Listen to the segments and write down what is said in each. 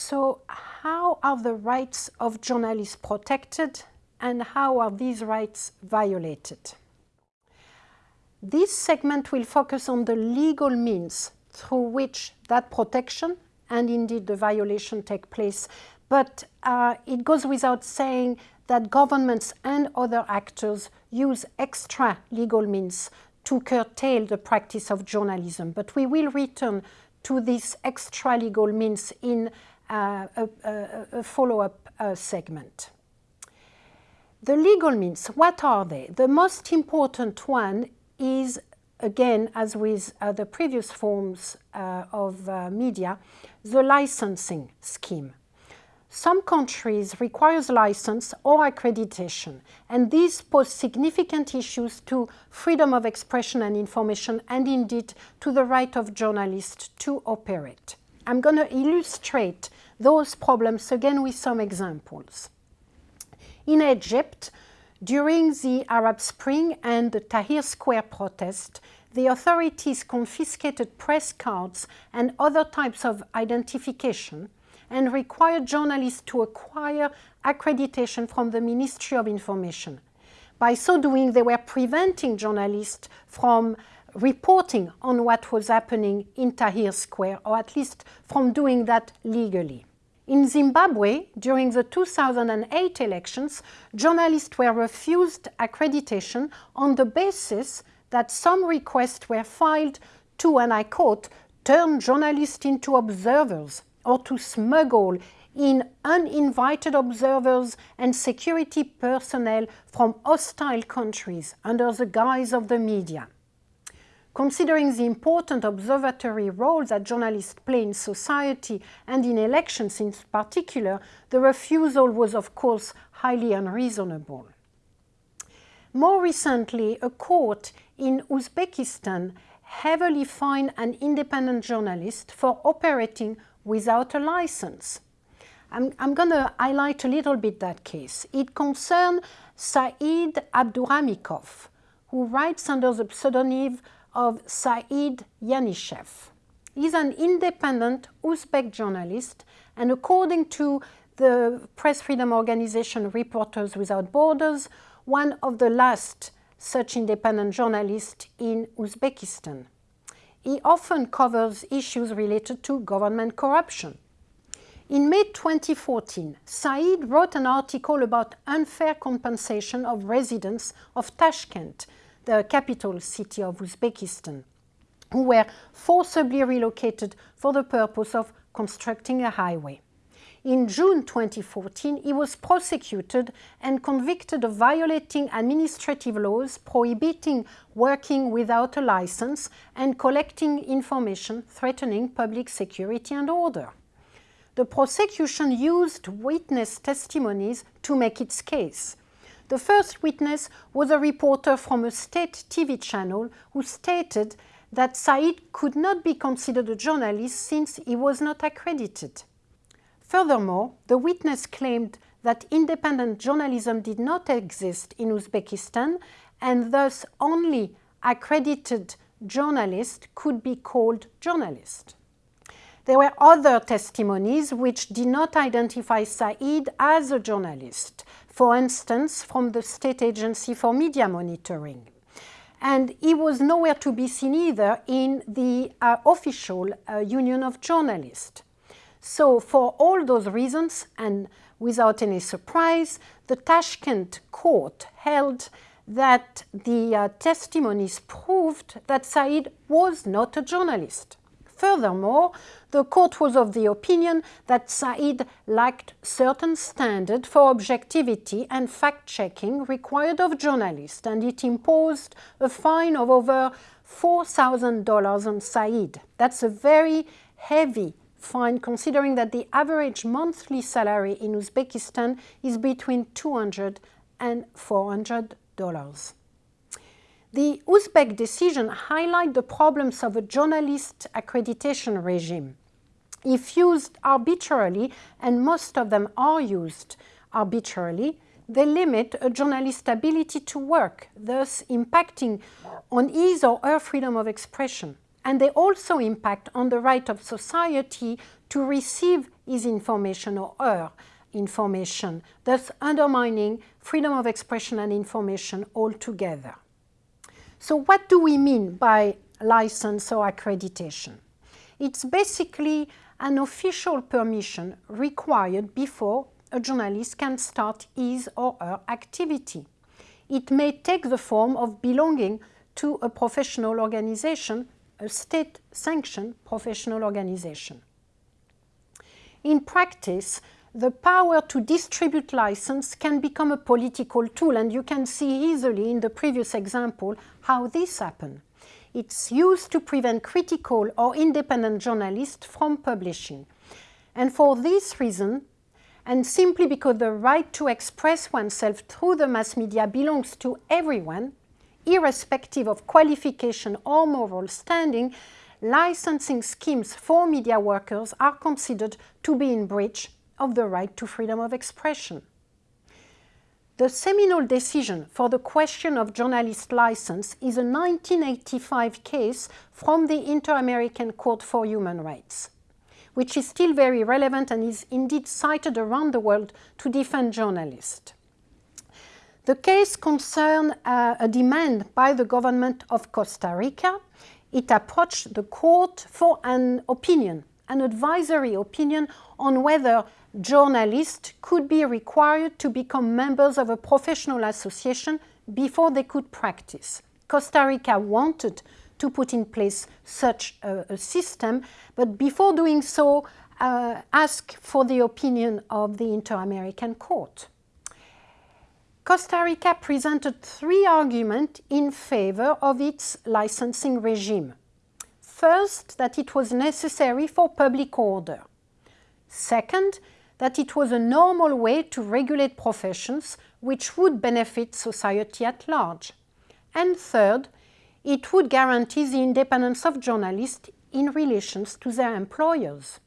So how are the rights of journalists protected and how are these rights violated? This segment will focus on the legal means through which that protection and indeed the violation take place. But uh, it goes without saying that governments and other actors use extra legal means to curtail the practice of journalism. But we will return to this extra legal means in a, a, a follow-up uh, segment. The legal means, what are they? The most important one is, again, as with uh, the previous forms uh, of uh, media, the licensing scheme. Some countries requires license or accreditation, and these pose significant issues to freedom of expression and information, and indeed to the right of journalists to operate. I'm going to illustrate those problems again with some examples. In Egypt, during the Arab Spring and the Tahrir Square protest, the authorities confiscated press cards and other types of identification and required journalists to acquire accreditation from the Ministry of Information. By so doing, they were preventing journalists from reporting on what was happening in Tahrir Square, or at least from doing that legally. In Zimbabwe, during the 2008 elections, journalists were refused accreditation on the basis that some requests were filed to, and I quote, turn journalists into observers or to smuggle in uninvited observers and security personnel from hostile countries under the guise of the media. Considering the important observatory role that journalists play in society and in elections in particular, the refusal was of course highly unreasonable. More recently, a court in Uzbekistan heavily fined an independent journalist for operating without a license. I'm, I'm going to highlight a little bit that case. It concerned Saeed Abduramikov, who writes under the pseudonym of Saeed Yanishev. He's an independent Uzbek journalist, and according to the press freedom organization Reporters Without Borders, one of the last such independent journalists in Uzbekistan. He often covers issues related to government corruption. In May 2014, Saeed wrote an article about unfair compensation of residents of Tashkent, the capital city of Uzbekistan, who were forcibly relocated for the purpose of constructing a highway. In June 2014, he was prosecuted and convicted of violating administrative laws prohibiting working without a license and collecting information threatening public security and order. The prosecution used witness testimonies to make its case. The first witness was a reporter from a state TV channel who stated that Said could not be considered a journalist since he was not accredited. Furthermore, the witness claimed that independent journalism did not exist in Uzbekistan and thus only accredited journalists could be called journalists. There were other testimonies which did not identify Said as a journalist, for instance, from the State Agency for Media Monitoring. And he was nowhere to be seen either in the uh, official uh, Union of Journalists. So for all those reasons, and without any surprise, the Tashkent court held that the uh, testimonies proved that Said was not a journalist. Furthermore, the court was of the opinion that Said lacked certain standard for objectivity and fact-checking required of journalists, and it imposed a fine of over $4,000 on Said. That's a very heavy fine considering that the average monthly salary in Uzbekistan is between 200 and 400 dollars. The Uzbek decision highlights the problems of a journalist accreditation regime. If used arbitrarily, and most of them are used arbitrarily, they limit a journalist's ability to work, thus impacting on his or her freedom of expression. And they also impact on the right of society to receive his information or her information, thus undermining freedom of expression and information altogether. So what do we mean by license or accreditation? It's basically an official permission required before a journalist can start his or her activity. It may take the form of belonging to a professional organization, a state-sanctioned professional organization. In practice, the power to distribute license can become a political tool and you can see easily in the previous example how this happened. It's used to prevent critical or independent journalists from publishing. And for this reason, and simply because the right to express oneself through the mass media belongs to everyone, irrespective of qualification or moral standing, licensing schemes for media workers are considered to be in breach of the right to freedom of expression. The seminal decision for the question of journalist license is a 1985 case from the Inter-American Court for Human Rights, which is still very relevant and is indeed cited around the world to defend journalists. The case concerned uh, a demand by the government of Costa Rica. It approached the court for an opinion, an advisory opinion on whether journalists could be required to become members of a professional association before they could practice. Costa Rica wanted to put in place such a, a system, but before doing so, uh, asked for the opinion of the Inter-American Court. Costa Rica presented three arguments in favor of its licensing regime. First, that it was necessary for public order. Second, that it was a normal way to regulate professions which would benefit society at large. And third, it would guarantee the independence of journalists in relations to their employers.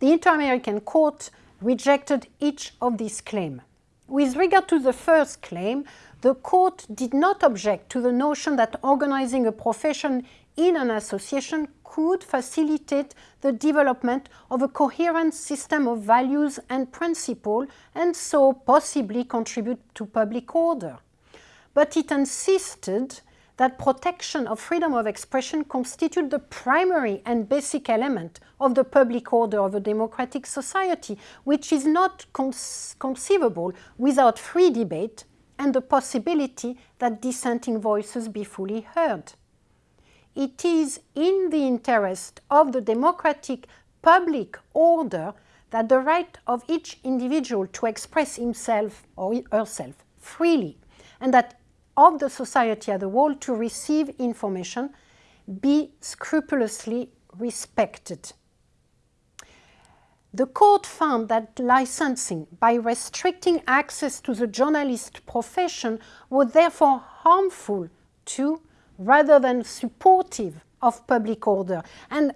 The Inter-American Court rejected each of these claims. With regard to the first claim, the court did not object to the notion that organizing a profession in an association could facilitate the development of a coherent system of values and principles and so possibly contribute to public order. But it insisted that protection of freedom of expression constitute the primary and basic element of the public order of a democratic society, which is not conceivable without free debate and the possibility that dissenting voices be fully heard it is in the interest of the democratic public order that the right of each individual to express himself or herself freely and that of the society as a whole to receive information be scrupulously respected. The court found that licensing by restricting access to the journalist profession was therefore harmful to rather than supportive of public order. And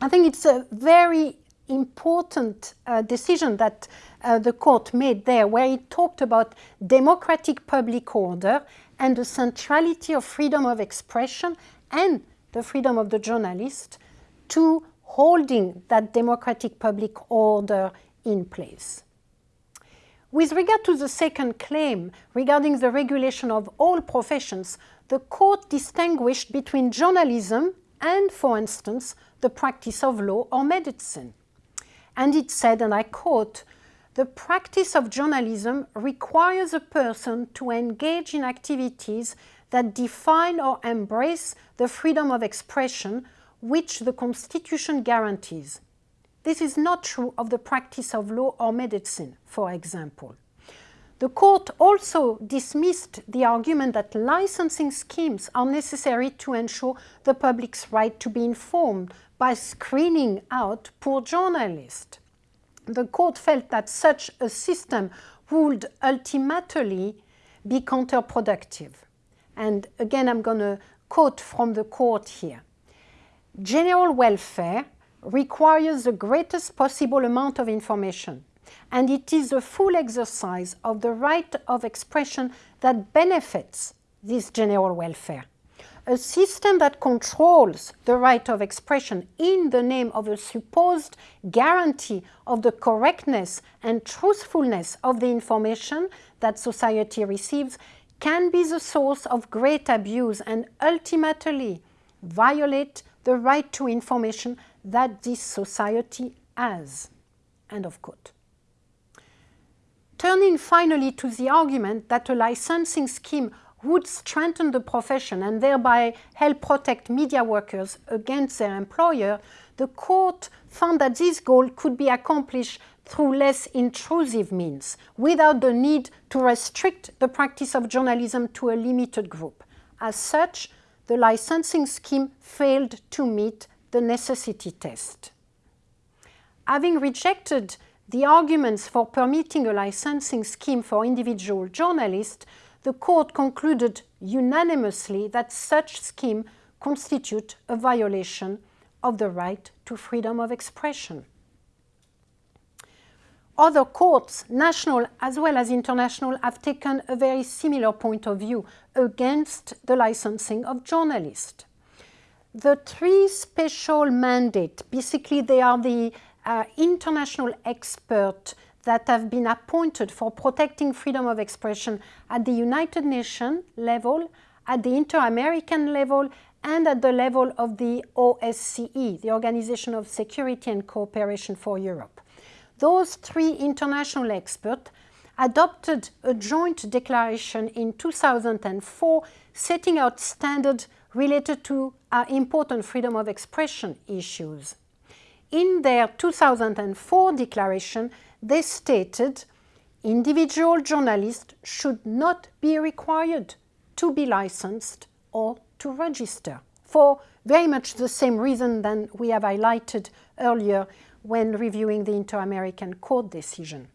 I think it's a very important uh, decision that uh, the court made there, where it talked about democratic public order and the centrality of freedom of expression and the freedom of the journalist to holding that democratic public order in place. With regard to the second claim regarding the regulation of all professions, the court distinguished between journalism and, for instance, the practice of law or medicine. And it said, and I quote, the practice of journalism requires a person to engage in activities that define or embrace the freedom of expression which the Constitution guarantees. This is not true of the practice of law or medicine, for example. The court also dismissed the argument that licensing schemes are necessary to ensure the public's right to be informed by screening out poor journalists. The court felt that such a system would ultimately be counterproductive. And again, I'm going to quote from the court here. General welfare requires the greatest possible amount of information and it is a full exercise of the right of expression that benefits this general welfare. a system that controls the right of expression in the name of a supposed guarantee of the correctness and truthfulness of the information that society receives can be the source of great abuse and ultimately violate the right to information that this society has. End of quote. Turning finally to the argument that a licensing scheme would strengthen the profession and thereby help protect media workers against their employer, the court found that this goal could be accomplished through less intrusive means, without the need to restrict the practice of journalism to a limited group. As such, the licensing scheme failed to meet the necessity test. Having rejected the arguments for permitting a licensing scheme for individual journalists, the court concluded unanimously that such scheme constitute a violation of the right to freedom of expression. Other courts, national as well as international, have taken a very similar point of view against the licensing of journalists. The three special mandates, basically they are the uh, international experts that have been appointed for protecting freedom of expression at the United Nations level, at the Inter-American level, and at the level of the OSCE, the Organization of Security and Cooperation for Europe. Those three international experts adopted a joint declaration in 2004 setting out standards related to uh, important freedom of expression issues. In their 2004 declaration, they stated individual journalists should not be required to be licensed or to register for very much the same reason than we have highlighted earlier when reviewing the Inter-American Court decision.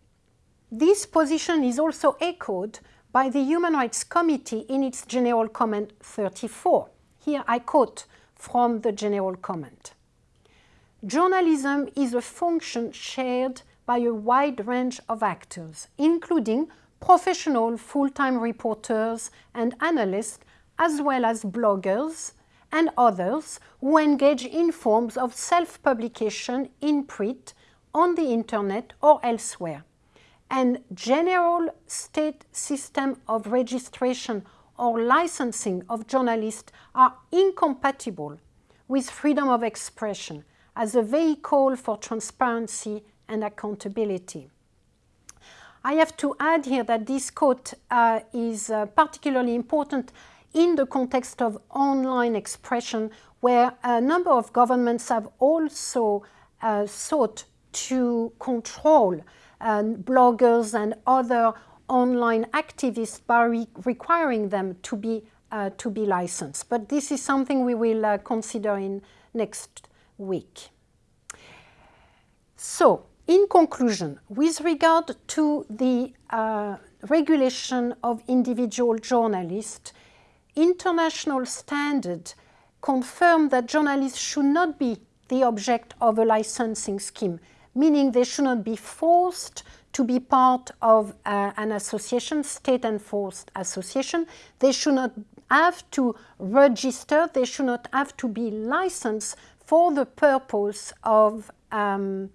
This position is also echoed by the Human Rights Committee in its General Comment 34. Here I quote from the General Comment. Journalism is a function shared by a wide range of actors, including professional full-time reporters and analysts, as well as bloggers and others who engage in forms of self-publication in print, on the internet or elsewhere. And general state system of registration or licensing of journalists are incompatible with freedom of expression as a vehicle for transparency and accountability. I have to add here that this quote uh, is uh, particularly important in the context of online expression where a number of governments have also uh, sought to control uh, bloggers and other online activists by re requiring them to be, uh, to be licensed. But this is something we will uh, consider in next week. So, in conclusion, with regard to the uh, regulation of individual journalists, international standards confirm that journalists should not be the object of a licensing scheme, meaning they should not be forced to be part of uh, an association, state-enforced association. They should not have to register, they should not have to be licensed for the purpose of um,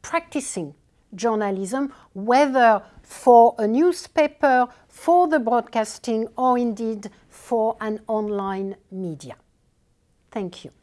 practicing journalism, whether for a newspaper, for the broadcasting, or indeed for an online media. Thank you.